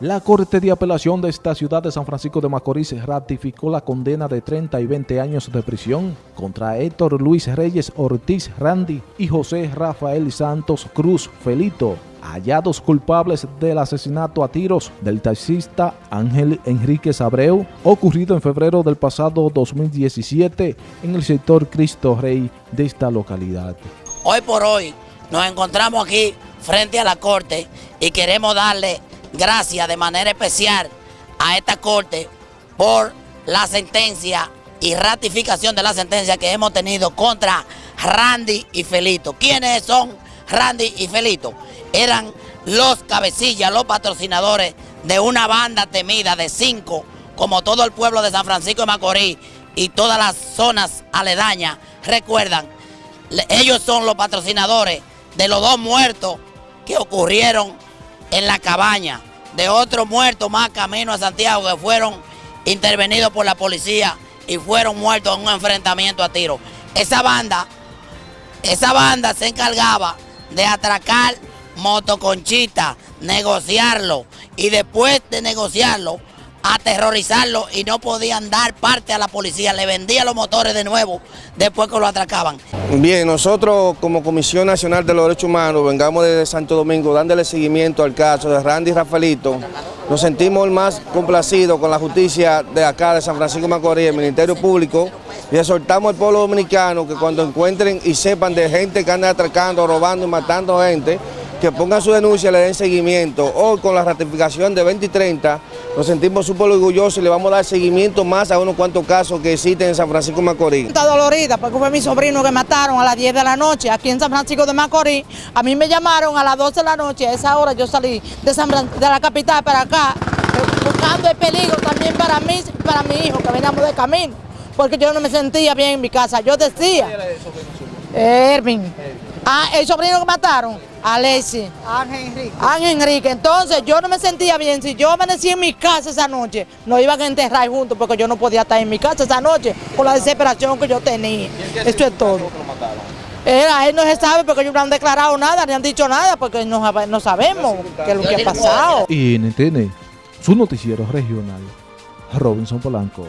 La Corte de Apelación de esta ciudad de San Francisco de Macorís ratificó la condena de 30 y 20 años de prisión contra Héctor Luis Reyes Ortiz Randy y José Rafael Santos Cruz Felito, hallados culpables del asesinato a tiros del taxista Ángel Enrique Abreu, ocurrido en febrero del pasado 2017 en el sector Cristo Rey de esta localidad. Hoy por hoy nos encontramos aquí frente a la Corte y queremos darle gracias de manera especial a esta Corte por la sentencia y ratificación de la sentencia que hemos tenido contra Randy y Felito. ¿Quiénes son Randy y Felito? Eran los cabecillas, los patrocinadores de una banda temida de cinco, como todo el pueblo de San Francisco de Macorís y todas las zonas aledañas. Recuerdan, ellos son los patrocinadores de los dos muertos que ocurrieron en la cabaña de otros muertos más camino a Santiago que fueron intervenidos por la policía y fueron muertos en un enfrentamiento a tiro. Esa banda, esa banda se encargaba de atracar motoconchita, negociarlo y después de negociarlo aterrorizarlo y no podían dar parte a la policía, le vendían los motores de nuevo después que lo atracaban. Bien, nosotros como Comisión Nacional de los Derechos Humanos vengamos desde Santo Domingo dándole seguimiento al caso de Randy Rafaelito. Nos sentimos más complacidos con la justicia de acá de San Francisco Macorís, el Ministerio Público, y exhortamos al pueblo dominicano que cuando encuentren y sepan de gente que anda atracando, robando y matando gente, que pongan su denuncia, le den seguimiento. Hoy con la ratificación de 20 y 30 nos sentimos súper orgullosos y le vamos a dar seguimiento más a unos cuantos casos que existen en San Francisco de Macorís. Está dolorida porque fue mi sobrino que mataron a las 10 de la noche aquí en San Francisco de Macorís. A mí me llamaron a las 12 de la noche, a esa hora yo salí de, San de la capital para acá buscando el peligro también para mí y para mi hijo que veníamos de camino porque yo no me sentía bien en mi casa. Yo decía... Ervin. Ah, el sobrino que mataron, Alexi. Ángel Enrique. Ángel Enrique. Entonces yo no me sentía bien. Si yo amanecí en mi casa esa noche, nos iban a enterrar juntos porque yo no podía estar en mi casa esa noche por la desesperación que yo tenía. Esto es todo. Él, él no se sabe porque ellos no han declarado nada, ni han dicho nada porque no, no sabemos qué es lo que ha pasado. Y NTN, su noticiero regional, Robinson Polanco.